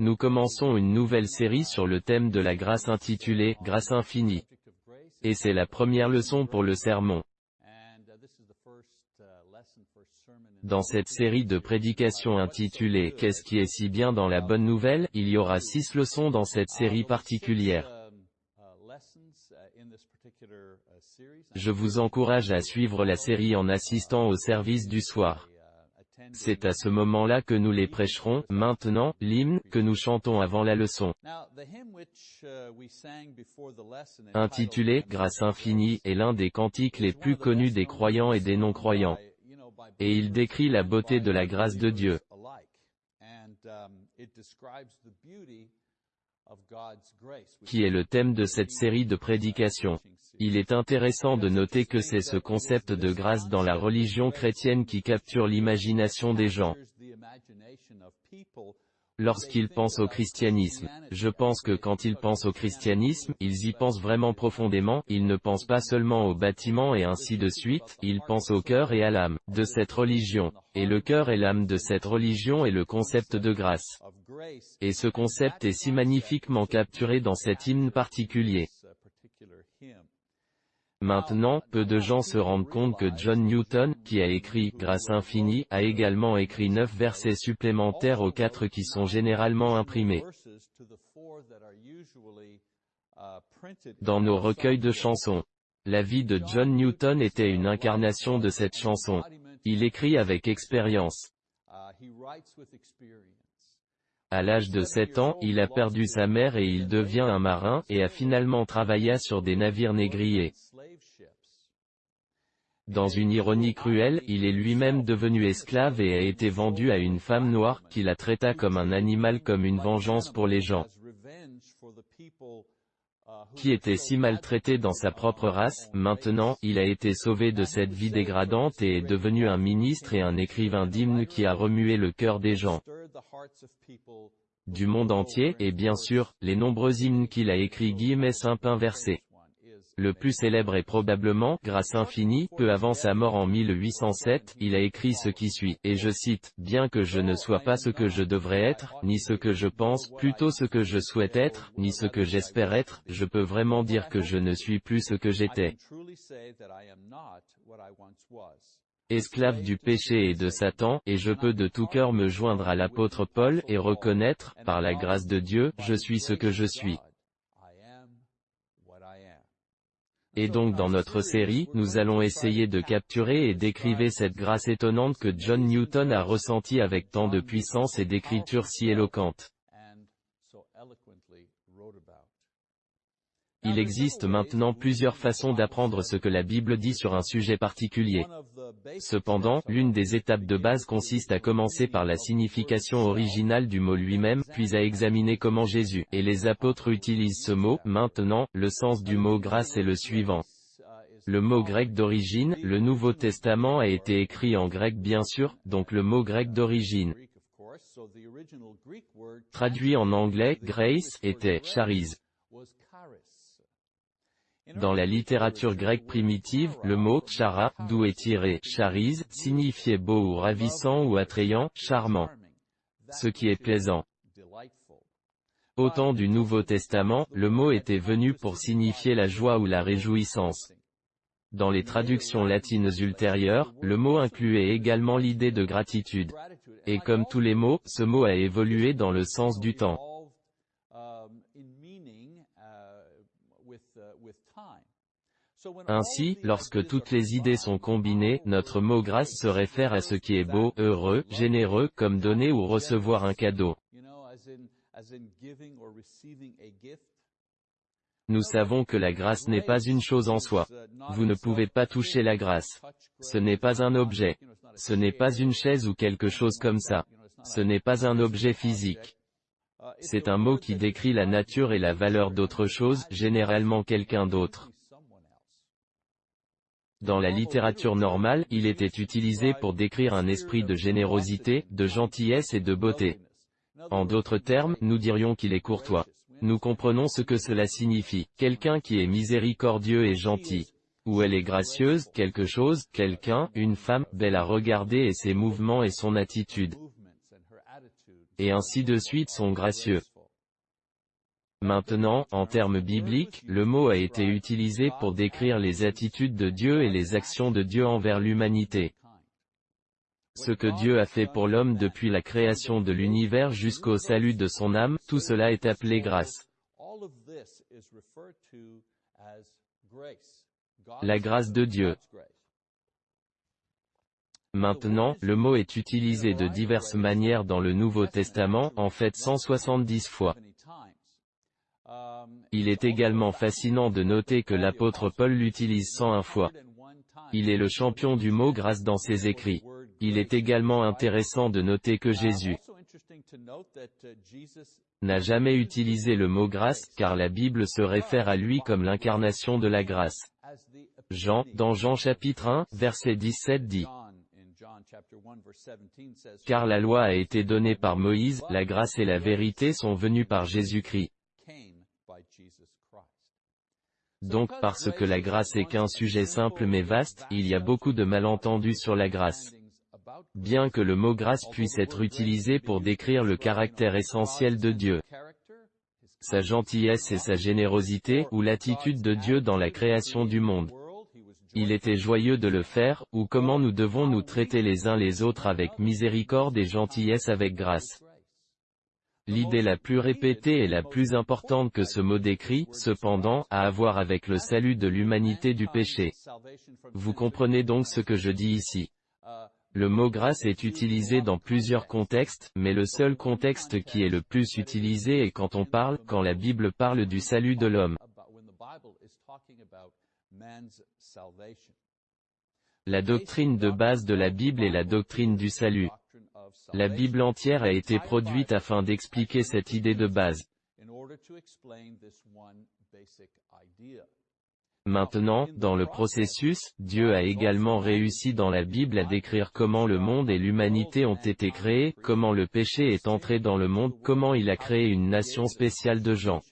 Nous commençons une nouvelle série sur le thème de la grâce intitulée « Grâce infinie ». Et c'est la première leçon pour le sermon. Dans cette série de prédications intitulée « Qu'est-ce qui est si bien dans la bonne nouvelle ?», il y aura six leçons dans cette série particulière. Je vous encourage à suivre la série en assistant au service du soir. C'est à ce moment-là que nous les prêcherons. Maintenant, l'hymne, que nous chantons avant la leçon, intitulé « Grâce infinie » est l'un des cantiques les plus connus des croyants et des non-croyants. Et il décrit la beauté de la grâce de Dieu. Qui est le thème de cette série de prédications. Il est intéressant de noter que c'est ce concept de grâce dans la religion chrétienne qui capture l'imagination des gens. Lorsqu'ils pensent au christianisme, je pense que quand ils pensent au christianisme, ils y pensent vraiment profondément, ils ne pensent pas seulement au bâtiment et ainsi de suite, ils pensent au cœur et à l'âme, de cette religion. Et le cœur et l'âme de cette religion est le concept de grâce. Et ce concept est si magnifiquement capturé dans cet hymne particulier. Maintenant, peu de gens se rendent compte que John Newton, qui a écrit « Grâce infinie », a également écrit neuf versets supplémentaires aux quatre qui sont généralement imprimés dans nos recueils de chansons. La vie de John Newton était une incarnation de cette chanson. Il écrit avec expérience. À l'âge de 7 ans, il a perdu sa mère et il devient un marin, et a finalement travaillé sur des navires négriers. Dans une ironie cruelle, il est lui-même devenu esclave et a été vendu à une femme noire, qui la traita comme un animal comme une vengeance pour les gens qui était si maltraité dans sa propre race, maintenant, il a été sauvé de cette vie dégradante et est devenu un ministre et un écrivain d'hymnes qui a remué le cœur des gens du monde entier, et bien sûr, les nombreux hymnes qu'il a écrits guillemets simple inversé. Le plus célèbre est probablement, grâce infinie, peu avant sa mort en 1807, il a écrit ce qui suit, et je cite, « Bien que je ne sois pas ce que je devrais être, ni ce que je pense, plutôt ce que je souhaite être, ni ce que j'espère être, je peux vraiment dire que je ne suis plus ce que j'étais. Esclave du péché et de Satan, et je peux de tout cœur me joindre à l'apôtre Paul, et reconnaître, par la grâce de Dieu, je suis ce que je suis. Et donc dans notre série, nous allons essayer de capturer et d'écriver cette grâce étonnante que John Newton a ressentie avec tant de puissance et d'écriture si éloquente. Il existe maintenant plusieurs façons d'apprendre ce que la Bible dit sur un sujet particulier. Cependant, l'une des étapes de base consiste à commencer par la signification originale du mot lui-même, puis à examiner comment Jésus et les apôtres utilisent ce mot. Maintenant, le sens du mot grâce est le suivant. Le mot grec d'origine, le Nouveau Testament a été écrit en grec bien sûr, donc le mot grec d'origine. Traduit en anglais, grace, était charis. Dans la littérature grecque primitive, le mot « chara », d'où est tiré « charise », signifiait beau ou ravissant ou attrayant, charmant. Ce qui est plaisant. Au temps du Nouveau Testament, le mot était venu pour signifier la joie ou la réjouissance. Dans les traductions latines ultérieures, le mot incluait également l'idée de gratitude. Et comme tous les mots, ce mot a évolué dans le sens du temps. Ainsi, lorsque toutes les idées sont combinées, notre mot grâce se réfère à ce qui est beau, heureux, généreux, comme donner ou recevoir un cadeau. Nous savons que la grâce n'est pas une chose en soi. Vous ne pouvez pas toucher la grâce. Ce n'est pas un objet. Ce n'est pas une chaise ou quelque chose comme ça. Ce n'est pas un objet physique. C'est un mot qui décrit la nature et la valeur d'autre chose, généralement quelqu'un d'autre. Dans la littérature normale, il était utilisé pour décrire un esprit de générosité, de gentillesse et de beauté. En d'autres termes, nous dirions qu'il est courtois. Nous comprenons ce que cela signifie. Quelqu'un qui est miséricordieux et gentil. Ou elle est gracieuse, quelque chose, quelqu'un, une femme, belle à regarder et ses mouvements et son attitude. et ainsi de suite sont gracieux. Maintenant, en termes bibliques, le mot a été utilisé pour décrire les attitudes de Dieu et les actions de Dieu envers l'humanité. Ce que Dieu a fait pour l'homme depuis la création de l'univers jusqu'au salut de son âme, tout cela est appelé grâce. La grâce de Dieu. Maintenant, le mot est utilisé de diverses manières dans le Nouveau Testament, en fait 170 fois. Il est également fascinant de noter que l'apôtre Paul l'utilise 101 fois. Il est le champion du mot grâce dans ses écrits. Il est également intéressant de noter que Jésus n'a jamais utilisé le mot grâce, car la Bible se réfère à lui comme l'incarnation de la grâce. Jean, dans Jean chapitre 1, verset 17 dit, Car la loi a été donnée par Moïse, la grâce et la vérité sont venues par Jésus-Christ. Donc parce que la grâce est qu'un sujet simple mais vaste, il y a beaucoup de malentendus sur la grâce. Bien que le mot grâce puisse être utilisé pour décrire le caractère essentiel de Dieu, sa gentillesse et sa générosité, ou l'attitude de Dieu dans la création du monde. Il était joyeux de le faire, ou comment nous devons nous traiter les uns les autres avec miséricorde et gentillesse avec grâce. L'idée la plus répétée et la plus importante que ce mot décrit, cependant, a à voir avec le salut de l'humanité du péché. Vous comprenez donc ce que je dis ici. Le mot grâce est utilisé dans plusieurs contextes, mais le seul contexte qui est le plus utilisé est quand on parle, quand la Bible parle du salut de l'homme. La doctrine de base de la Bible est la doctrine du salut. La Bible entière a été produite afin d'expliquer cette idée de base. Maintenant, dans le processus, Dieu a également réussi dans la Bible à décrire comment le monde et l'humanité ont été créés, comment le péché est entré dans le monde, comment il a créé une nation spéciale de gens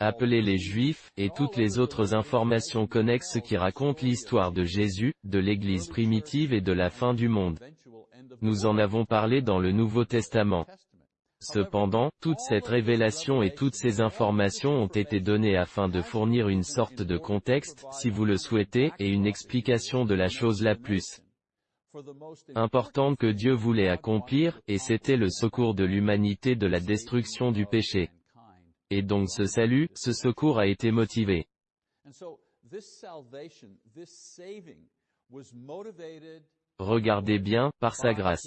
appelés les Juifs, et toutes les autres informations connexes qui racontent l'histoire de Jésus, de l'Église primitive et de la fin du monde. Nous en avons parlé dans le Nouveau Testament. Cependant, toute cette révélation et toutes ces informations ont été données afin de fournir une sorte de contexte, si vous le souhaitez, et une explication de la chose la plus importante que Dieu voulait accomplir, et c'était le secours de l'humanité de la destruction du péché. Et donc ce salut, ce secours a été motivé. Regardez bien, par sa grâce.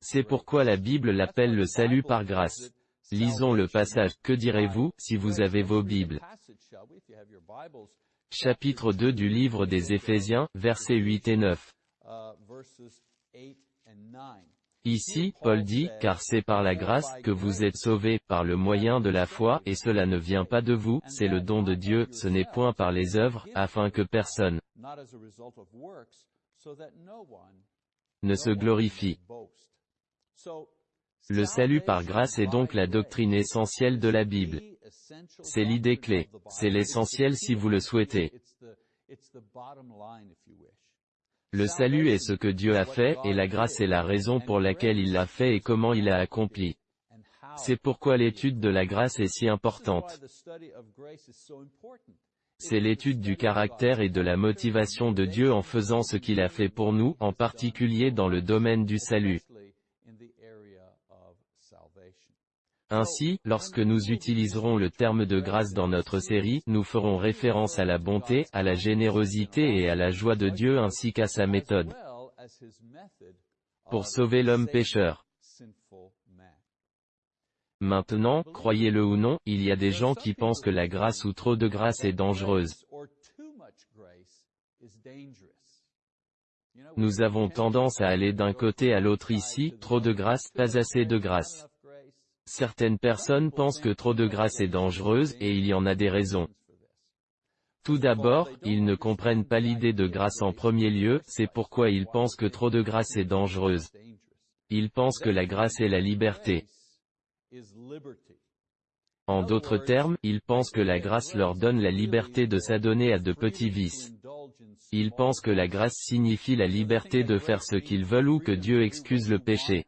C'est pourquoi la Bible l'appelle le salut par grâce. Lisons le passage, que direz-vous, si vous avez vos Bibles? Chapitre 2 du livre des Éphésiens, versets 8 et 9. Ici, Paul dit, car c'est par la grâce que vous êtes sauvés, par le moyen de la foi, et cela ne vient pas de vous, c'est le don de Dieu, ce n'est point par les œuvres, afin que personne ne se glorifie. Le salut par grâce est donc la doctrine essentielle de la Bible. C'est l'idée clé. C'est l'essentiel si vous le souhaitez. Le salut est ce que Dieu a fait, et la grâce est la raison pour laquelle il l'a fait et comment il l'a accompli. C'est pourquoi l'étude de la grâce est si importante. C'est l'étude du caractère et de la motivation de Dieu en faisant ce qu'il a fait pour nous, en particulier dans le domaine du salut. Ainsi, lorsque nous utiliserons le terme de grâce dans notre série, nous ferons référence à la bonté, à la générosité et à la joie de Dieu ainsi qu'à sa méthode pour sauver l'homme pécheur. Maintenant, croyez-le ou non, il y a des gens qui pensent que la grâce ou trop de grâce est dangereuse. Nous avons tendance à aller d'un côté à l'autre ici, trop de grâce, pas assez de grâce. Certaines personnes pensent que trop de grâce est dangereuse, et il y en a des raisons. Tout d'abord, ils ne comprennent pas l'idée de grâce en premier lieu, c'est pourquoi ils pensent que trop de grâce est dangereuse. Ils pensent que la grâce est la liberté. En d'autres termes, ils pensent que la grâce leur donne la liberté de s'adonner à de petits vices. Ils pensent que la grâce signifie la liberté de faire ce qu'ils veulent ou que Dieu excuse le péché.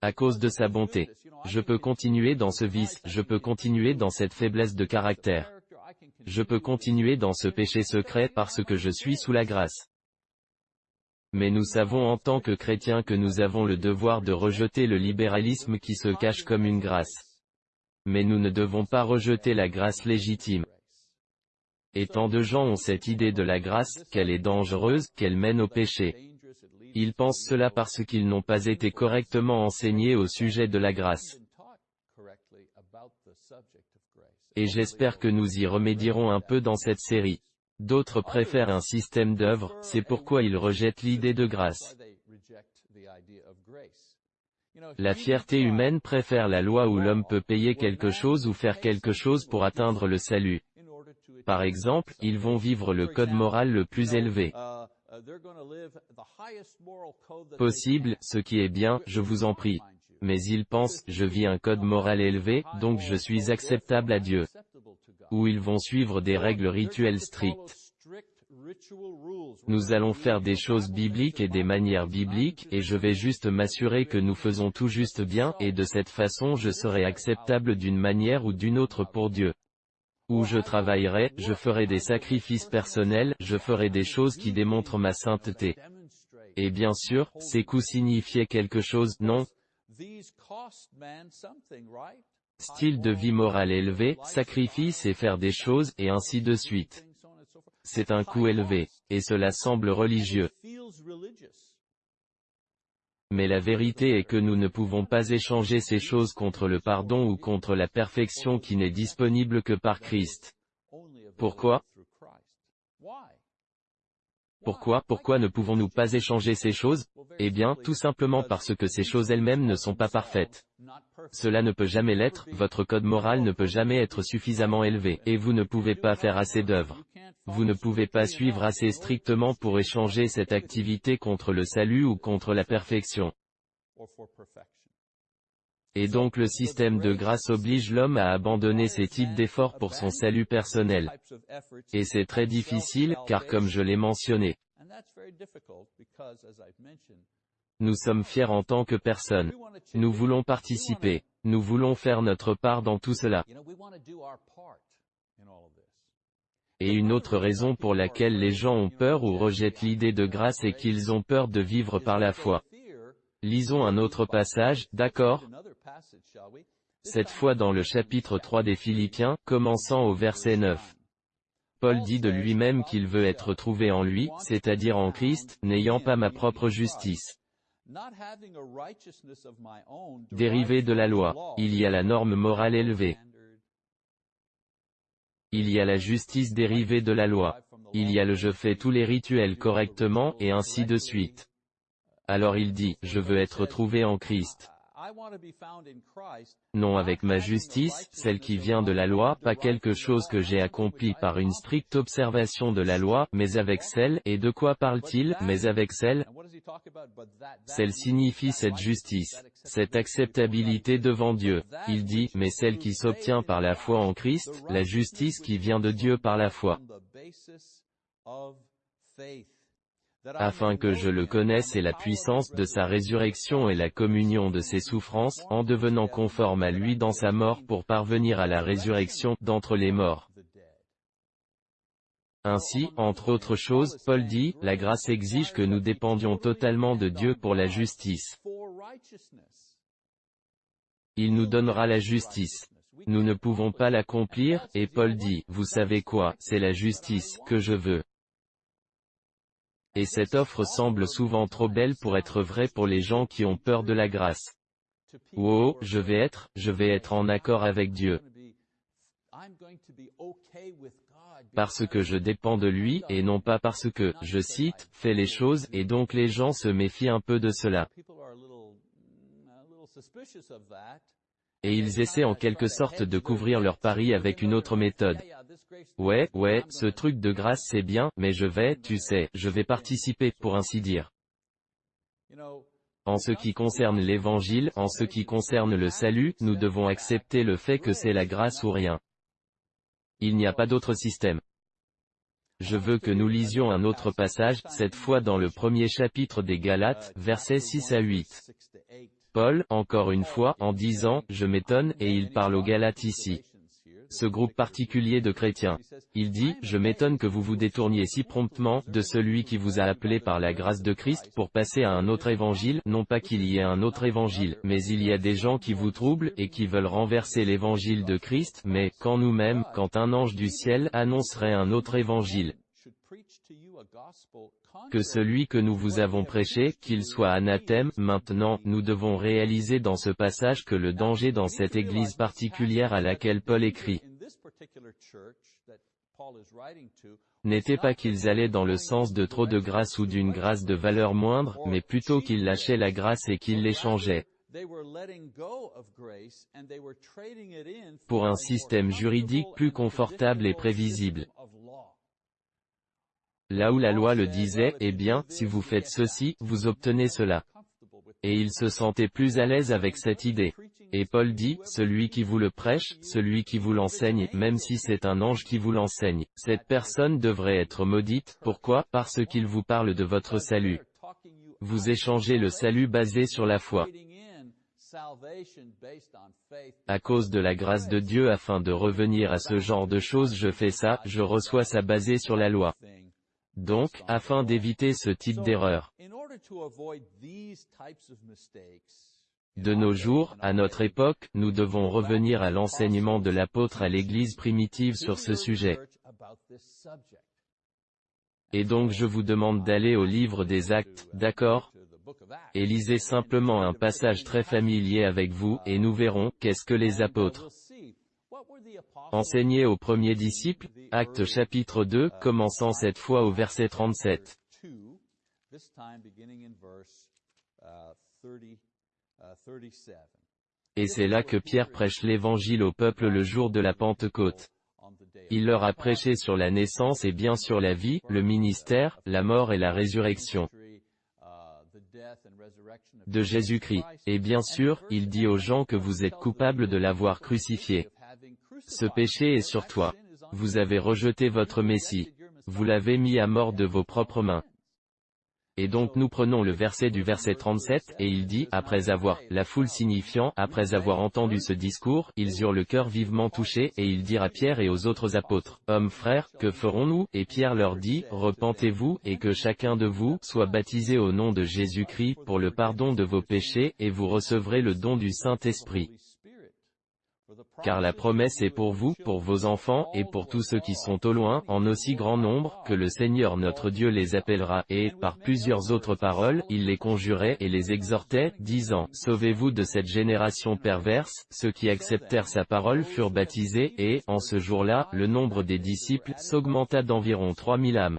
À cause de sa bonté. Je peux continuer dans ce vice, je peux continuer dans cette faiblesse de caractère. Je peux continuer dans ce péché secret parce que je suis sous la grâce. Mais nous savons en tant que chrétiens que nous avons le devoir de rejeter le libéralisme qui se cache comme une grâce. Mais nous ne devons pas rejeter la grâce légitime. Et tant de gens ont cette idée de la grâce, qu'elle est dangereuse, qu'elle mène au péché. Ils pensent cela parce qu'ils n'ont pas été correctement enseignés au sujet de la grâce. Et j'espère que nous y remédierons un peu dans cette série. D'autres préfèrent un système d'œuvres, c'est pourquoi ils rejettent l'idée de grâce. La fierté humaine préfère la loi où l'homme peut payer quelque chose ou faire quelque chose pour atteindre le salut. Par exemple, ils vont vivre le code moral le plus élevé possible, ce qui est bien, je vous en prie. Mais ils pensent, je vis un code moral élevé, donc je suis acceptable à Dieu. Ou ils vont suivre des règles rituelles strictes. Nous allons faire des choses bibliques et des manières bibliques, et je vais juste m'assurer que nous faisons tout juste bien, et de cette façon je serai acceptable d'une manière ou d'une autre pour Dieu où je travaillerai, je ferai des sacrifices personnels, je ferai des choses qui démontrent ma sainteté. Et bien sûr, ces coups signifiaient quelque chose, non? Style de vie moral élevé, sacrifice et faire des choses, et ainsi de suite. C'est un coût élevé. Et cela semble religieux. Mais la vérité est que nous ne pouvons pas échanger ces choses contre le pardon ou contre la perfection qui n'est disponible que par Christ. Pourquoi? Pourquoi Pourquoi ne pouvons-nous pas échanger ces choses? Eh bien, tout simplement parce que ces choses elles-mêmes ne sont pas parfaites. Cela ne peut jamais l'être, votre code moral ne peut jamais être suffisamment élevé, et vous ne pouvez pas faire assez d'œuvres. Vous ne pouvez pas suivre assez strictement pour échanger cette activité contre le salut ou contre la perfection. Et donc le système de grâce oblige l'homme à abandonner ces types d'efforts pour son salut personnel. Et c'est très difficile, car comme je l'ai mentionné, nous sommes fiers en tant que personne. Nous voulons participer. Nous voulons faire notre part dans tout cela. Et une autre raison pour laquelle les gens ont peur ou rejettent l'idée de grâce est qu'ils ont peur de vivre par la foi. Lisons un autre passage, d'accord Cette fois dans le chapitre 3 des Philippiens, commençant au verset 9. Paul dit de lui-même qu'il veut être trouvé en lui, c'est-à-dire en Christ, n'ayant pas ma propre justice. Dérivé de la loi, il y a la norme morale élevée. Il y a la justice dérivée de la loi. Il y a le je fais tous les rituels correctement, et ainsi de suite. Alors il dit, je veux être trouvé en Christ. Non avec ma justice, celle qui vient de la loi, pas quelque chose que j'ai accompli par une stricte observation de la loi, mais avec celle, et de quoi parle-t-il, mais avec celle? Celle signifie cette justice, cette acceptabilité devant Dieu. Il dit, mais celle qui s'obtient par la foi en Christ, la justice qui vient de Dieu par la foi afin que je le connaisse et la puissance de sa résurrection et la communion de ses souffrances, en devenant conforme à lui dans sa mort pour parvenir à la résurrection d'entre les morts. Ainsi, entre autres choses, Paul dit, la grâce exige que nous dépendions totalement de Dieu pour la justice. Il nous donnera la justice. Nous ne pouvons pas l'accomplir, et Paul dit, vous savez quoi, c'est la justice, que je veux. Et cette offre semble souvent trop belle pour être vraie pour les gens qui ont peur de la grâce. Oh, je vais être, je vais être en accord avec Dieu. Parce que je dépends de lui, et non pas parce que, je cite, fais les choses, et donc les gens se méfient un peu de cela et ils essaient en quelque sorte de couvrir leur pari avec une autre méthode. Ouais, ouais, ce truc de grâce c'est bien, mais je vais, tu sais, je vais participer, pour ainsi dire. En ce qui concerne l'évangile, en ce qui concerne le salut, nous devons accepter le fait que c'est la grâce ou rien. Il n'y a pas d'autre système. Je veux que nous lisions un autre passage, cette fois dans le premier chapitre des Galates, versets 6 à 8. Paul, encore une fois, en disant, je m'étonne, et il parle aux Galates ici ce groupe particulier de chrétiens. Il dit, je m'étonne que vous vous détourniez si promptement, de celui qui vous a appelé par la grâce de Christ, pour passer à un autre évangile, non pas qu'il y ait un autre évangile, mais il y a des gens qui vous troublent, et qui veulent renverser l'évangile de Christ, mais, quand nous-mêmes, quand un ange du ciel annoncerait un autre évangile, que celui que nous vous avons prêché, qu'il soit anathème, maintenant, nous devons réaliser dans ce passage que le danger dans cette église particulière à laquelle Paul écrit, n'était pas qu'ils allaient dans le sens de trop de grâce ou d'une grâce de valeur moindre, mais plutôt qu'ils lâchaient la grâce et qu'ils l'échangeaient pour un système juridique plus confortable et prévisible. Là où la loi le disait, eh bien, si vous faites ceci, vous obtenez cela. Et il se sentait plus à l'aise avec cette idée. Et Paul dit, celui qui vous le prêche, celui qui vous l'enseigne, même si c'est un ange qui vous l'enseigne, cette personne devrait être maudite, pourquoi? Parce qu'il vous parle de votre salut. Vous échangez le salut basé sur la foi. À cause de la grâce de Dieu afin de revenir à ce genre de choses je fais ça, je reçois ça basé sur la loi. Donc, afin d'éviter ce type d'erreur, de nos jours, à notre époque, nous devons revenir à l'enseignement de l'apôtre à l'Église primitive sur ce sujet. Et donc je vous demande d'aller au livre des actes, d'accord? Et lisez simplement un passage très familier avec vous, et nous verrons, qu'est-ce que les apôtres Enseigné aux premiers disciples, Acte chapitre 2, commençant cette fois au verset 37. Et c'est là que Pierre prêche l'évangile au peuple le jour de la Pentecôte. Il leur a prêché sur la naissance et bien sur la vie, le ministère, la mort et la résurrection de Jésus-Christ. Et bien sûr, il dit aux gens que vous êtes coupables de l'avoir crucifié. Ce péché est sur toi. Vous avez rejeté votre Messie. Vous l'avez mis à mort de vos propres mains. Et donc nous prenons le verset du verset 37, et il dit, après avoir, la foule signifiant, après avoir entendu ce discours, ils eurent le cœur vivement touché, et ils dirent à Pierre et aux autres apôtres, Hommes frères, que ferons-nous? Et Pierre leur dit, Repentez-vous, et que chacun de vous, soit baptisé au nom de Jésus-Christ, pour le pardon de vos péchés, et vous recevrez le don du Saint-Esprit car la promesse est pour vous, pour vos enfants, et pour tous ceux qui sont au loin, en aussi grand nombre, que le Seigneur notre Dieu les appellera, et, par plusieurs autres paroles, il les conjurait et les exhortait, disant, Sauvez-vous de cette génération perverse, ceux qui acceptèrent sa parole furent baptisés, et, en ce jour-là, le nombre des disciples s'augmenta d'environ trois mille âmes.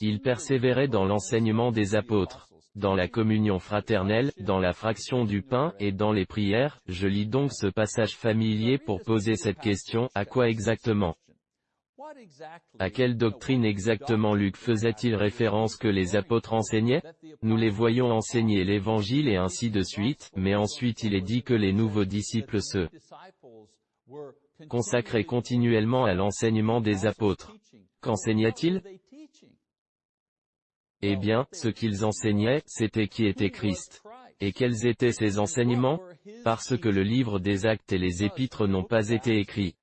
Ils persévéraient dans l'enseignement des apôtres dans la communion fraternelle, dans la fraction du pain, et dans les prières, je lis donc ce passage familier pour poser cette question, à quoi exactement? À quelle doctrine exactement Luc faisait-il référence que les apôtres enseignaient? Nous les voyons enseigner l'évangile et ainsi de suite, mais ensuite il est dit que les nouveaux disciples se consacraient continuellement à l'enseignement des apôtres. Qu'enseignait-il eh bien, ce qu'ils enseignaient, c'était qui était Christ. Et quels étaient ces enseignements? Parce que le livre des actes et les épîtres n'ont pas été écrits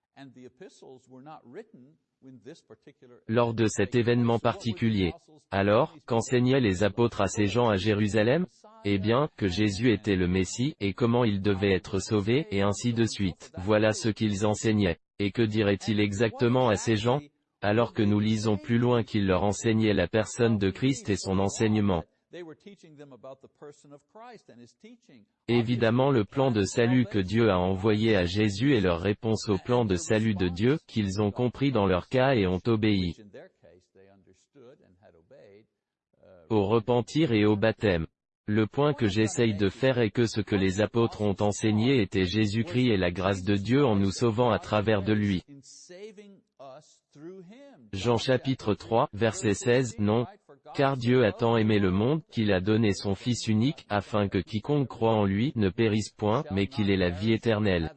lors de cet événement particulier. Alors, qu'enseignaient les apôtres à ces gens à Jérusalem? Eh bien, que Jésus était le Messie, et comment il devait être sauvé, et ainsi de suite. Voilà ce qu'ils enseignaient. Et que dirait-il exactement à ces gens? Alors que nous lisons plus loin qu'il leur enseignait la personne de Christ et son enseignement. Évidemment le plan de salut que Dieu a envoyé à Jésus est leur réponse au plan de salut de Dieu, qu'ils ont compris dans leur cas et ont obéi. Au repentir et au baptême. Le point que j'essaye de faire est que ce que les apôtres ont enseigné était Jésus-Christ et la grâce de Dieu en nous sauvant à travers de lui. Jean chapitre 3, verset 16, non, car Dieu a tant aimé le monde, qu'il a donné son Fils unique, afin que quiconque croit en lui ne périsse point, mais qu'il ait la vie éternelle.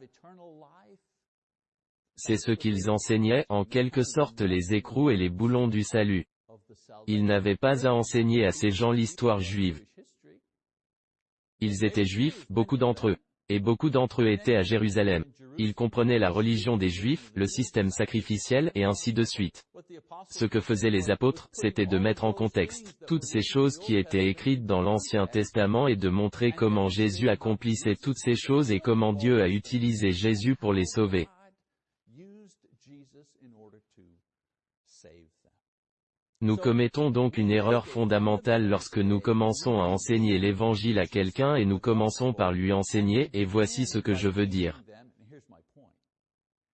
C'est ce qu'ils enseignaient, en quelque sorte les écrous et les boulons du salut. Ils n'avaient pas à enseigner à ces gens l'histoire juive. Ils étaient juifs, beaucoup d'entre eux. Et beaucoup d'entre eux étaient à Jérusalem. Ils comprenaient la religion des Juifs, le système sacrificiel et ainsi de suite. Ce que faisaient les apôtres, c'était de mettre en contexte toutes ces choses qui étaient écrites dans l'Ancien Testament et de montrer comment Jésus accomplissait toutes ces choses et comment Dieu a utilisé Jésus pour les sauver. Nous commettons donc une erreur fondamentale lorsque nous commençons à enseigner l'évangile à quelqu'un et nous commençons par lui enseigner, et voici ce que je veux dire.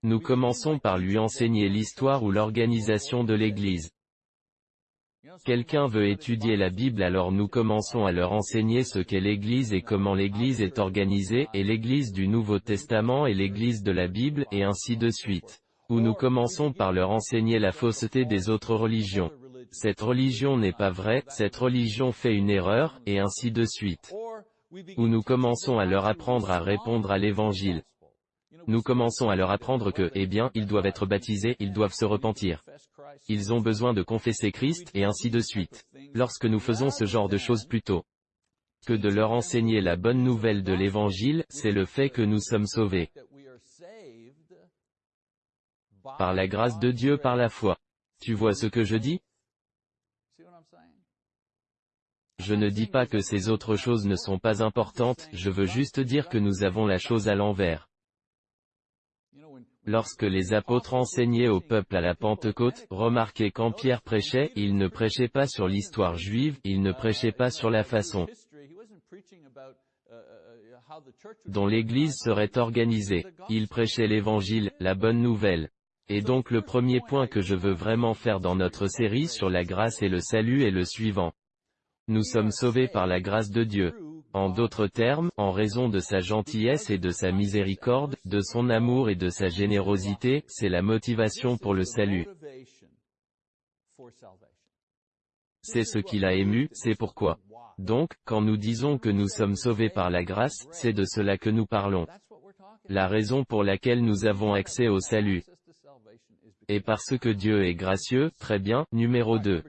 Nous commençons par lui enseigner l'histoire ou l'organisation de l'Église. Quelqu'un veut étudier la Bible alors nous commençons à leur enseigner ce qu'est l'Église et comment l'Église est organisée, et l'Église du Nouveau Testament et l'Église de la Bible, et ainsi de suite. Ou nous commençons par leur enseigner la fausseté des autres religions cette religion n'est pas vraie, cette religion fait une erreur, et ainsi de suite. Ou nous commençons à leur apprendre à répondre à l'évangile. Nous commençons à leur apprendre que, eh bien, ils doivent être baptisés, ils doivent se repentir. Ils ont besoin de confesser Christ, et ainsi de suite. Lorsque nous faisons ce genre de choses plutôt que de leur enseigner la bonne nouvelle de l'évangile, c'est le fait que nous sommes sauvés. Par la grâce de Dieu par la foi. Tu vois ce que je dis? Je ne dis pas que ces autres choses ne sont pas importantes, je veux juste dire que nous avons la chose à l'envers. Lorsque les apôtres enseignaient au peuple à la Pentecôte, remarquez quand Pierre prêchait, il ne prêchait pas sur l'histoire juive, il ne prêchait pas sur la façon dont l'Église serait organisée. Il prêchait l'Évangile, la bonne nouvelle. Et donc le premier point que je veux vraiment faire dans notre série sur la grâce et le salut est le suivant. Nous sommes sauvés par la grâce de Dieu. En d'autres termes, en raison de sa gentillesse et de sa miséricorde, de son amour et de sa générosité, c'est la motivation pour le salut. C'est ce qui l'a ému, c'est pourquoi. Donc, quand nous disons que nous sommes sauvés par la grâce, c'est de cela que nous parlons. La raison pour laquelle nous avons accès au salut. Et parce que Dieu est gracieux, très bien, numéro 2.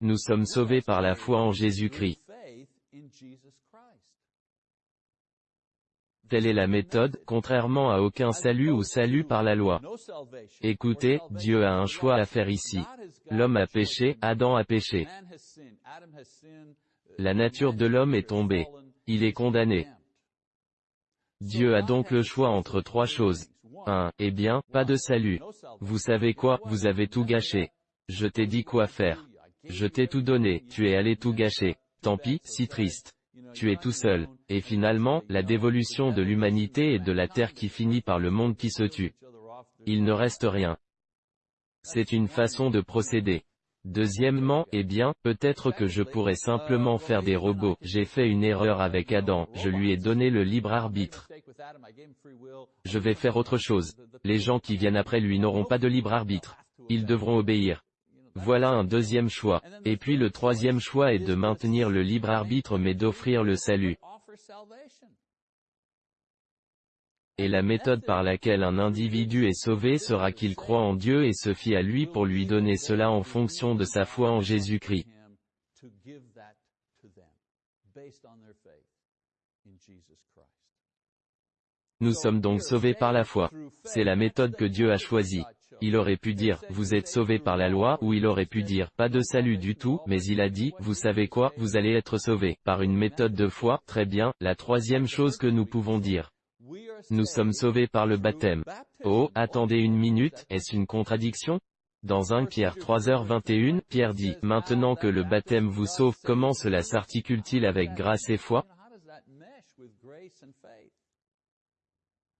Nous sommes sauvés par la foi en Jésus-Christ. Telle est la méthode, contrairement à aucun salut ou salut par la loi. Écoutez, Dieu a un choix à faire ici. L'homme a péché, Adam a péché. La nature de l'homme est tombée. Il est condamné. Dieu a donc le choix entre trois choses. 1. Eh bien, pas de salut. Vous savez quoi, vous avez tout gâché. Je t'ai dit quoi faire. Je t'ai tout donné, tu es allé tout gâcher. Tant pis, si triste. Tu es tout seul. Et finalement, la dévolution de l'humanité et de la terre qui finit par le monde qui se tue. Il ne reste rien. C'est une façon de procéder. Deuxièmement, eh bien, peut-être que je pourrais simplement faire des robots. J'ai fait une erreur avec Adam, je lui ai donné le libre arbitre. Je vais faire autre chose. Les gens qui viennent après lui n'auront pas de libre arbitre. Ils devront obéir. Voilà un deuxième choix. Et puis le troisième choix est de maintenir le libre arbitre mais d'offrir le salut. Et la méthode par laquelle un individu est sauvé sera qu'il croit en Dieu et se fie à lui pour lui donner cela en fonction de sa foi en Jésus-Christ. Nous sommes donc sauvés par la foi. C'est la méthode que Dieu a choisie. Il aurait pu dire, vous êtes sauvés par la loi, ou il aurait pu dire, pas de salut du tout, mais il a dit, vous savez quoi, vous allez être sauvés, par une méthode de foi, très bien, la troisième chose que nous pouvons dire. Nous sommes sauvés par le baptême. Oh, attendez une minute, est-ce une contradiction? Dans 1 Pierre 3h21, Pierre dit, maintenant que le baptême vous sauve, comment cela s'articule-t-il avec grâce et foi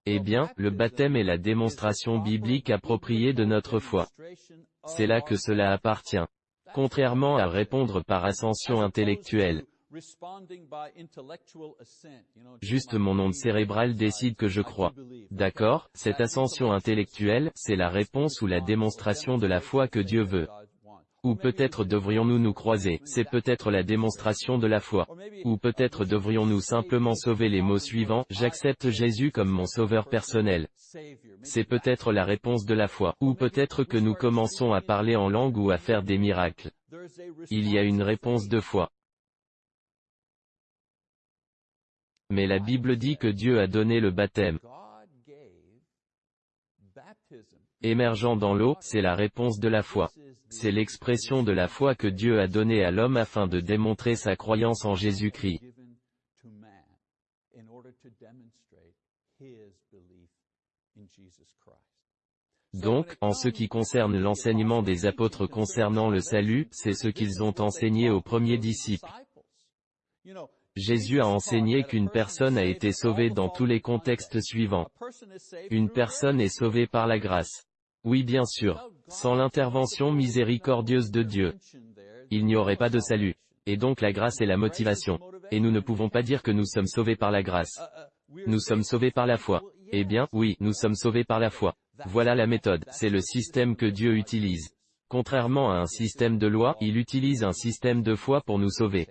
Eh bien, le baptême est la démonstration biblique appropriée de notre foi. C'est là que cela appartient. Contrairement à répondre par ascension intellectuelle. Juste mon onde cérébrale décide que je crois. D'accord, cette ascension intellectuelle, c'est la réponse ou la démonstration de la foi que Dieu veut. Ou peut-être devrions-nous nous croiser, c'est peut-être la démonstration de la foi. Ou peut-être devrions-nous simplement sauver les mots suivants, j'accepte Jésus comme mon sauveur personnel. C'est peut-être la réponse de la foi. Ou peut-être que nous commençons à parler en langue ou à faire des miracles. Il y a une réponse de foi. Mais la Bible dit que Dieu a donné le baptême. Émergeant dans l'eau, c'est la réponse de la foi. C'est l'expression de la foi que Dieu a donnée à l'homme afin de démontrer sa croyance en Jésus-Christ. Donc, en ce qui concerne l'enseignement des apôtres concernant le salut, c'est ce qu'ils ont enseigné aux premiers disciples. Jésus a enseigné qu'une personne a été sauvée dans tous les contextes suivants. Une personne est sauvée par la grâce. Oui bien sûr, sans l'intervention miséricordieuse de Dieu, il n'y aurait pas de salut. Et donc la grâce est la motivation. Et nous ne pouvons pas dire que nous sommes sauvés par la grâce. Nous sommes sauvés par la foi. Eh bien, oui, nous sommes sauvés par la foi. Voilà la méthode, c'est le système que Dieu utilise. Contrairement à un système de loi, il utilise un système de foi pour nous sauver.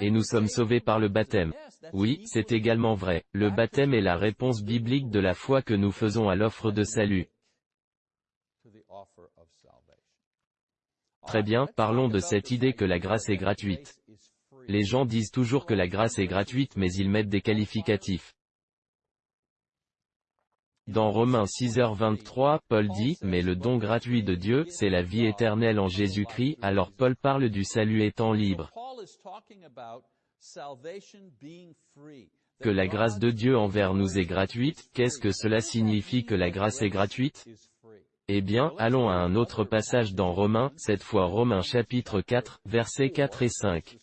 Et nous sommes sauvés par le baptême. Oui, c'est également vrai. Le baptême est la réponse biblique de la foi que nous faisons à l'offre de salut. Très bien, parlons de cette idée que la grâce est gratuite. Les gens disent toujours que la grâce est gratuite mais ils mettent des qualificatifs. Dans Romains 6h23, Paul dit, mais le don gratuit de Dieu, c'est la vie éternelle en Jésus-Christ, alors Paul parle du salut étant libre. Que la grâce de Dieu envers nous est gratuite, qu'est-ce que cela signifie que la grâce est gratuite? Eh bien, allons à un autre passage dans Romains, cette fois Romains chapitre 4, versets 4 et 5.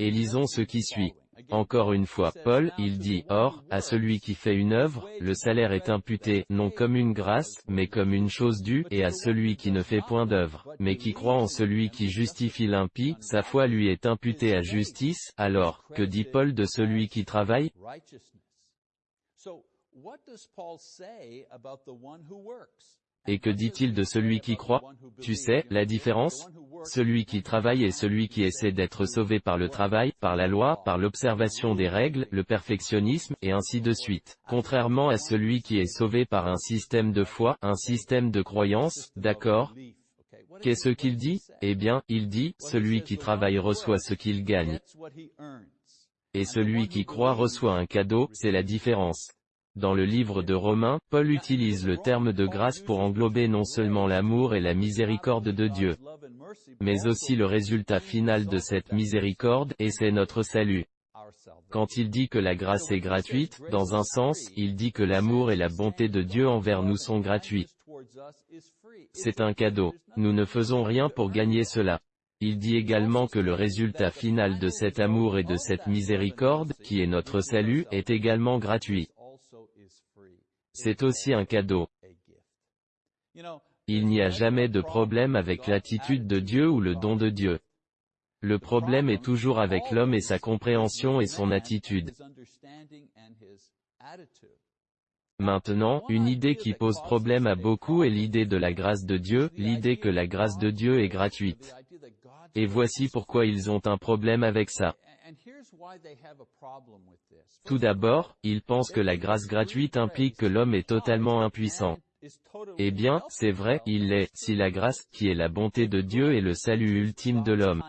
Et lisons ce qui suit. Encore une fois, Paul, il dit, Or, à celui qui fait une œuvre, le salaire est imputé, non comme une grâce, mais comme une chose due, et à celui qui ne fait point d'œuvre, mais qui croit en celui qui justifie l'impie, sa foi lui est imputée à justice, alors, que dit Paul de celui qui travaille? Et que dit-il de celui qui croit? Tu sais, la différence? Celui qui travaille et celui qui essaie d'être sauvé par le travail, par la loi, par l'observation des règles, le perfectionnisme, et ainsi de suite. Contrairement à celui qui est sauvé par un système de foi, un système de croyance, d'accord? Qu'est-ce qu'il dit? Eh bien, il dit, celui qui travaille reçoit ce qu'il gagne. Et celui qui croit reçoit un cadeau, c'est la différence. Dans le livre de Romains, Paul utilise le terme de grâce pour englober non seulement l'amour et la miséricorde de Dieu, mais aussi le résultat final de cette miséricorde, et c'est notre salut. Quand il dit que la grâce est gratuite, dans un sens, il dit que l'amour et la bonté de Dieu envers nous sont gratuits. C'est un cadeau. Nous ne faisons rien pour gagner cela. Il dit également que le résultat final de cet amour et de cette miséricorde, qui est notre salut, est également gratuit. C'est aussi un cadeau. Il n'y a jamais de problème avec l'attitude de Dieu ou le don de Dieu. Le problème est toujours avec l'homme et sa compréhension et son attitude. Maintenant, une idée qui pose problème à beaucoup est l'idée de la grâce de Dieu, l'idée que la grâce de Dieu est gratuite. Et voici pourquoi ils ont un problème avec ça. Tout d'abord, ils pensent que la grâce gratuite implique que l'homme est totalement impuissant. Eh bien, c'est vrai, il l'est, si la grâce, qui est la bonté de Dieu et le salut ultime de l'homme.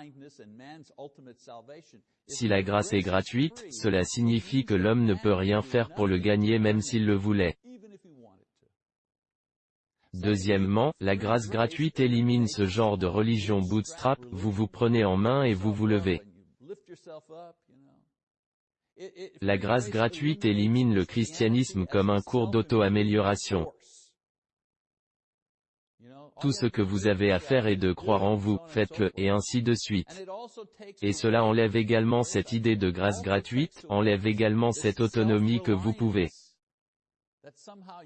Si la grâce est gratuite, cela signifie que l'homme ne peut rien faire pour le gagner même s'il le voulait. Deuxièmement, la grâce gratuite élimine ce genre de religion bootstrap, vous vous prenez en main et vous vous levez. La grâce gratuite élimine le christianisme comme un cours d'auto-amélioration. Tout ce que vous avez à faire est de croire en vous, faites-le, et ainsi de suite. Et cela enlève également cette idée de grâce gratuite, enlève également cette autonomie que vous pouvez.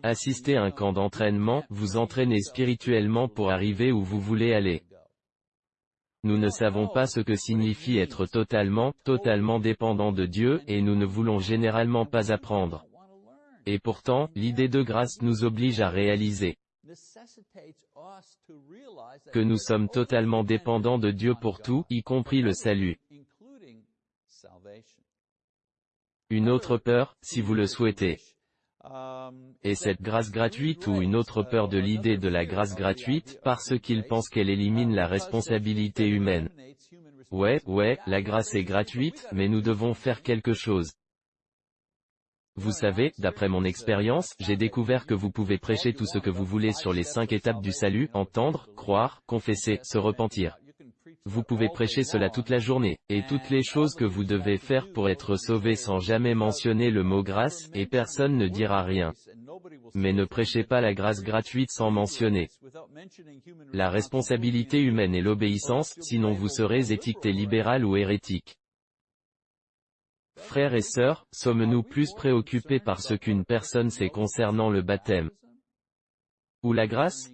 Assister à un camp d'entraînement, vous entraîner spirituellement pour arriver où vous voulez aller. Nous ne savons pas ce que signifie être totalement, totalement dépendant de Dieu, et nous ne voulons généralement pas apprendre. Et pourtant, l'idée de grâce nous oblige à réaliser. que nous sommes totalement dépendants de Dieu pour tout, y compris le salut. Une autre peur, si vous le souhaitez. Et cette grâce gratuite ou une autre peur de l'idée de la grâce gratuite, parce qu'ils pensent qu'elle élimine la responsabilité humaine. Ouais, ouais, la grâce est gratuite, mais nous devons faire quelque chose. Vous savez, d'après mon expérience, j'ai découvert que vous pouvez prêcher tout ce que vous voulez sur les cinq étapes du salut, entendre, croire, confesser, se repentir. Vous pouvez prêcher cela toute la journée, et toutes les choses que vous devez faire pour être sauvé sans jamais mentionner le mot grâce, et personne ne dira rien. Mais ne prêchez pas la grâce gratuite sans mentionner la responsabilité humaine et l'obéissance, sinon vous serez étiqueté libéral ou hérétique. Frères et sœurs, sommes-nous plus préoccupés par ce qu'une personne sait concernant le baptême ou la grâce?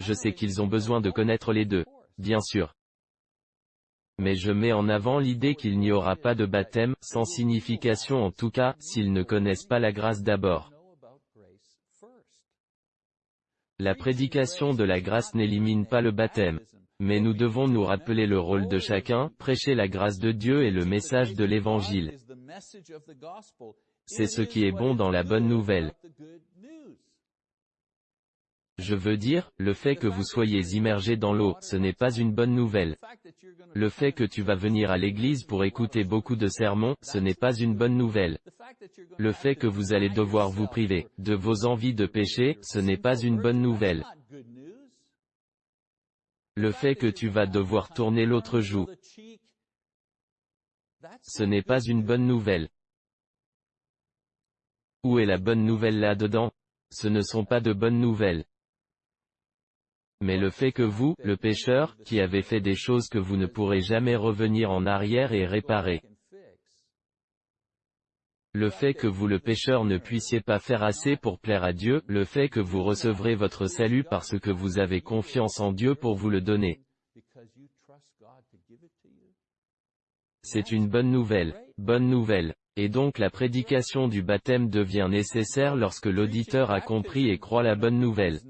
Je sais qu'ils ont besoin de connaître les deux, bien sûr. Mais je mets en avant l'idée qu'il n'y aura pas de baptême, sans signification en tout cas, s'ils ne connaissent pas la grâce d'abord. La prédication de la grâce n'élimine pas le baptême. Mais nous devons nous rappeler le rôle de chacun, prêcher la grâce de Dieu et le message de l'Évangile. C'est ce qui est bon dans la bonne nouvelle. Je veux dire, le fait que vous soyez immergé dans l'eau, ce n'est pas une bonne nouvelle. Le fait que tu vas venir à l'église pour écouter beaucoup de sermons, ce n'est pas une bonne nouvelle. Le fait que vous allez devoir vous priver de vos envies de péché, ce n'est pas une bonne nouvelle. Le fait que tu vas devoir tourner l'autre joue, ce n'est pas une bonne nouvelle. Où est la bonne nouvelle là-dedans? Ce ne sont pas de bonnes nouvelles. Mais le fait que vous, le pécheur, qui avez fait des choses que vous ne pourrez jamais revenir en arrière et réparer, le fait que vous le pécheur ne puissiez pas faire assez pour plaire à Dieu, le fait que vous recevrez votre salut parce que vous avez confiance en Dieu pour vous le donner. C'est une bonne nouvelle, bonne nouvelle. Et donc la prédication du baptême devient nécessaire lorsque l'auditeur a compris et croit la bonne nouvelle.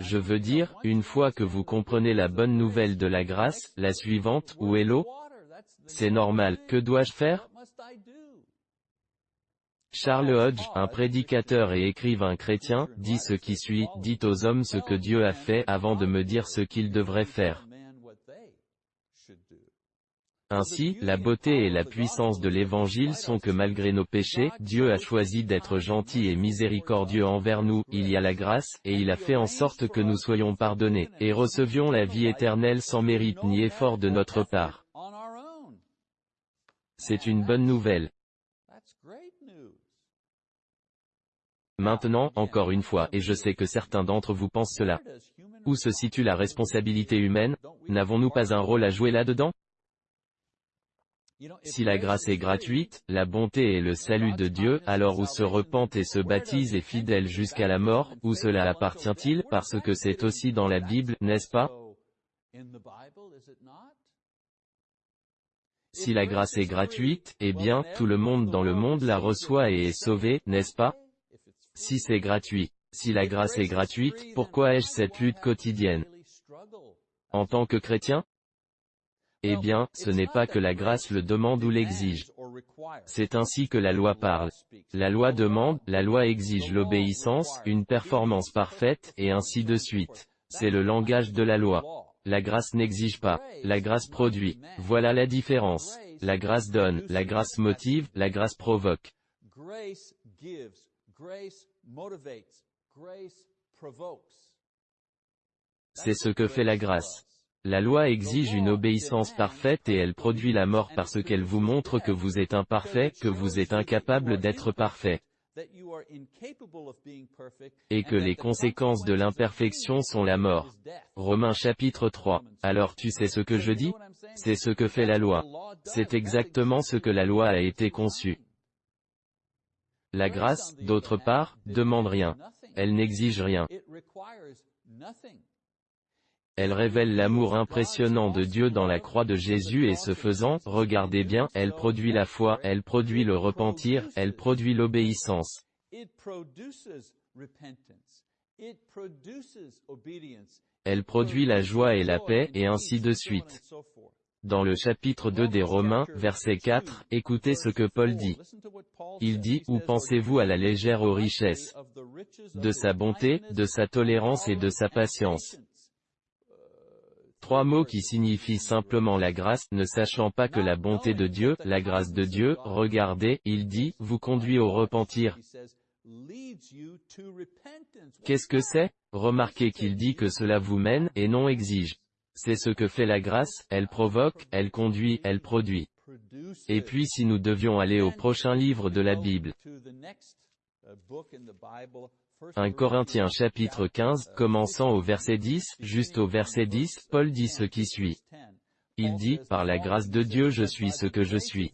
Je veux dire, une fois que vous comprenez la bonne nouvelle de la grâce, la suivante, où est l'eau? C'est normal, que dois-je faire? Charles Hodge, un prédicateur et écrivain chrétien, dit ce qui suit, dit aux hommes ce que Dieu a fait avant de me dire ce qu'ils devraient faire. Ainsi, la beauté et la puissance de l'Évangile sont que malgré nos péchés, Dieu a choisi d'être gentil et miséricordieux envers nous, il y a la grâce, et il a fait en sorte que nous soyons pardonnés, et recevions la vie éternelle sans mérite ni effort de notre part. C'est une bonne nouvelle. Maintenant, encore une fois, et je sais que certains d'entre vous pensent cela. Où se situe la responsabilité humaine N'avons-nous pas un rôle à jouer là-dedans si la grâce est gratuite, la bonté et le salut de Dieu, alors où se repente et se baptise est fidèle jusqu'à la mort, où cela appartient-il, parce que c'est aussi dans la Bible, n'est-ce pas? Si la grâce est gratuite, eh bien, tout le monde dans le monde la reçoit et est sauvé, n'est-ce pas? Si c'est gratuit. Si la grâce est gratuite, pourquoi ai-je cette lutte quotidienne? En tant que chrétien eh bien, ce n'est pas que la grâce le demande ou l'exige. C'est ainsi que la loi parle. La loi demande, la loi exige l'obéissance, une performance parfaite, et ainsi de suite. C'est le langage de la loi. La grâce n'exige pas. La grâce produit. Voilà la différence. La grâce donne, la grâce motive, la grâce provoque. C'est ce que fait la grâce. La loi exige une obéissance parfaite et elle produit la mort parce qu'elle vous montre que vous êtes imparfait, que vous êtes incapable d'être parfait. Et que les conséquences de l'imperfection sont la mort. Romains chapitre 3. Alors tu sais ce que je dis? C'est ce que fait la loi. C'est exactement ce que la loi a été conçue. La grâce, d'autre part, demande rien. Elle n'exige rien. Elle révèle l'amour impressionnant de Dieu dans la croix de Jésus et ce faisant, regardez bien, elle produit la foi, elle produit le repentir, elle produit l'obéissance. Elle produit la joie et la paix, et ainsi de suite. Dans le chapitre 2 des Romains, verset 4, écoutez ce que Paul dit. Il dit, Où pensez-vous à la légère aux richesses de sa bonté, de sa tolérance et de sa patience? Trois mots qui signifient simplement la grâce, ne sachant pas que la bonté de Dieu, la grâce de Dieu, regardez, il dit, vous conduit au repentir. Qu'est-ce que c'est? Remarquez qu'il dit que cela vous mène, et non exige. C'est ce que fait la grâce, elle provoque, elle conduit, elle produit. Et puis si nous devions aller au prochain livre de la Bible. 1 Corinthiens chapitre 15, commençant au verset 10, juste au verset 10, Paul dit ce qui suit. Il dit, par la grâce de Dieu je suis ce que je suis.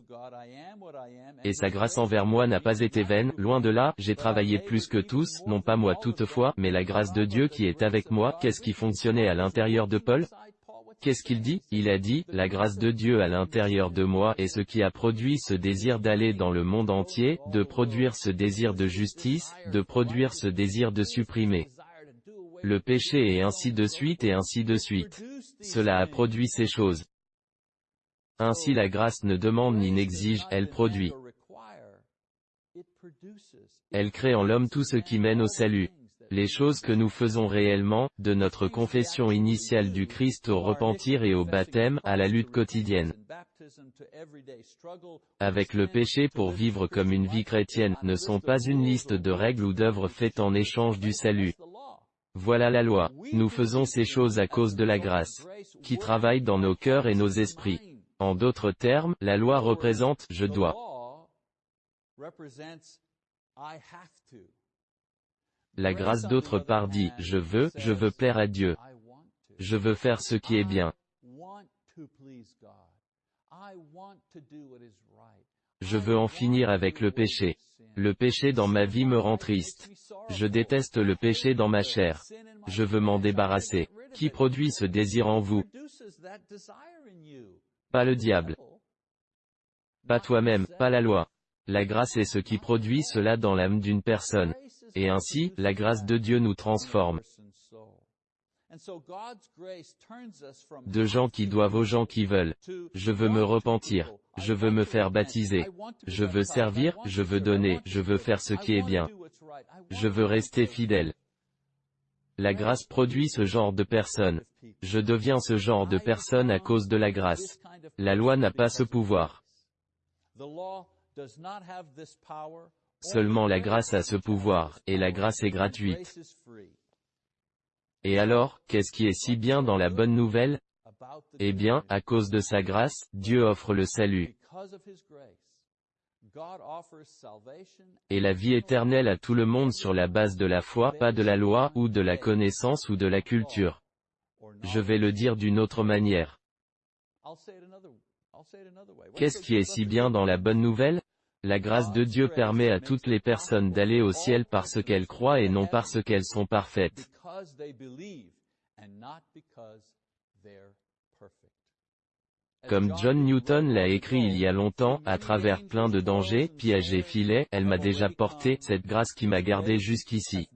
Et sa grâce envers moi n'a pas été vaine, loin de là, j'ai travaillé plus que tous, non pas moi toutefois, mais la grâce de Dieu qui est avec moi, qu'est-ce qui fonctionnait à l'intérieur de Paul? Qu'est-ce qu'il dit? Il a dit, la grâce de Dieu à l'intérieur de moi est ce qui a produit ce désir d'aller dans le monde entier, de produire ce désir de justice, de produire ce désir de supprimer le péché et ainsi de suite et ainsi de suite. Cela a produit ces choses. Ainsi la grâce ne demande ni n'exige, elle produit. Elle crée en l'homme tout ce qui mène au salut les choses que nous faisons réellement, de notre confession initiale du Christ au repentir et au baptême, à la lutte quotidienne avec le péché pour vivre comme une vie chrétienne, ne sont pas une liste de règles ou d'œuvres faites en échange du salut. Voilà la loi. Nous faisons ces choses à cause de la grâce, qui travaille dans nos cœurs et nos esprits. En d'autres termes, la loi représente « je dois ». La grâce d'autre part dit, je veux, je veux plaire à Dieu. Je veux faire ce qui est bien. Je veux en finir avec le péché. Le péché dans ma vie me rend triste. Je déteste le péché dans ma chair. Je veux m'en débarrasser. Qui produit ce désir en vous? Pas le diable. Pas toi-même, pas la loi. La grâce est ce qui produit cela dans l'âme d'une personne. Et ainsi, la grâce de Dieu nous transforme. De gens qui doivent aux gens qui veulent. Je veux me repentir. Je veux me faire baptiser. Je veux servir, je veux donner, je veux faire ce qui est bien. Je veux rester fidèle. La grâce produit ce genre de personne. Je deviens ce genre de personne à cause de la grâce. La loi n'a pas ce pouvoir. Seulement la grâce a ce pouvoir, et la grâce est gratuite. Et alors, qu'est-ce qui est si bien dans la bonne nouvelle? Eh bien, à cause de sa grâce, Dieu offre le salut. Et la vie éternelle à tout le monde sur la base de la foi, pas de la loi, ou de la connaissance ou de la culture. Je vais le dire d'une autre manière. Qu'est-ce qui est si bien dans la bonne nouvelle? La grâce de Dieu permet à toutes les personnes d'aller au ciel parce qu'elles croient et non parce qu'elles sont parfaites. Comme John Newton l'a écrit il y a longtemps, à travers plein de dangers, pièges et filets, elle m'a déjà porté, cette grâce qui m'a gardé jusqu'ici.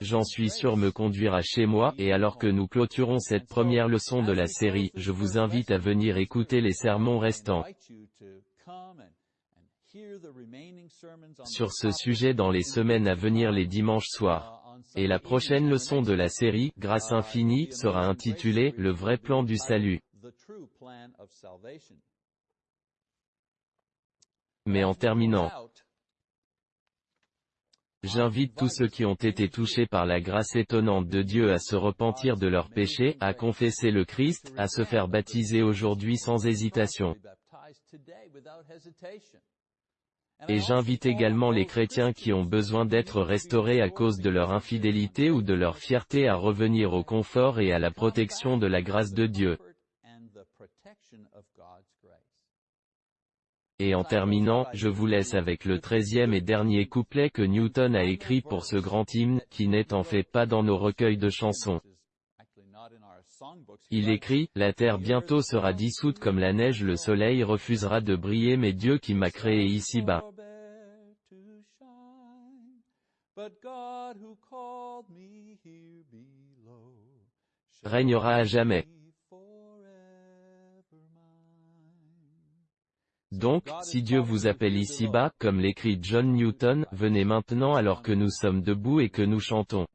J'en suis sûr me conduire à chez moi, et alors que nous clôturons cette première leçon de la série, je vous invite à venir écouter les sermons restants sur ce sujet dans les semaines à venir les dimanches soirs. Et la prochaine leçon de la série, Grâce infinie, sera intitulée, Le vrai plan du salut. Mais en terminant, J'invite tous ceux qui ont été touchés par la grâce étonnante de Dieu à se repentir de leurs péchés, à confesser le Christ, à se faire baptiser aujourd'hui sans hésitation. Et j'invite également les chrétiens qui ont besoin d'être restaurés à cause de leur infidélité ou de leur fierté à revenir au confort et à la protection de la grâce de Dieu. Et en terminant, je vous laisse avec le treizième et dernier couplet que Newton a écrit pour ce grand hymne, qui n'est en fait pas dans nos recueils de chansons. Il écrit, La terre bientôt sera dissoute comme la neige le soleil refusera de briller mais Dieu qui m'a créé ici-bas. régnera à jamais. Donc, si Dieu vous appelle ici-bas, comme l'écrit John Newton, venez maintenant alors que nous sommes debout et que nous chantons.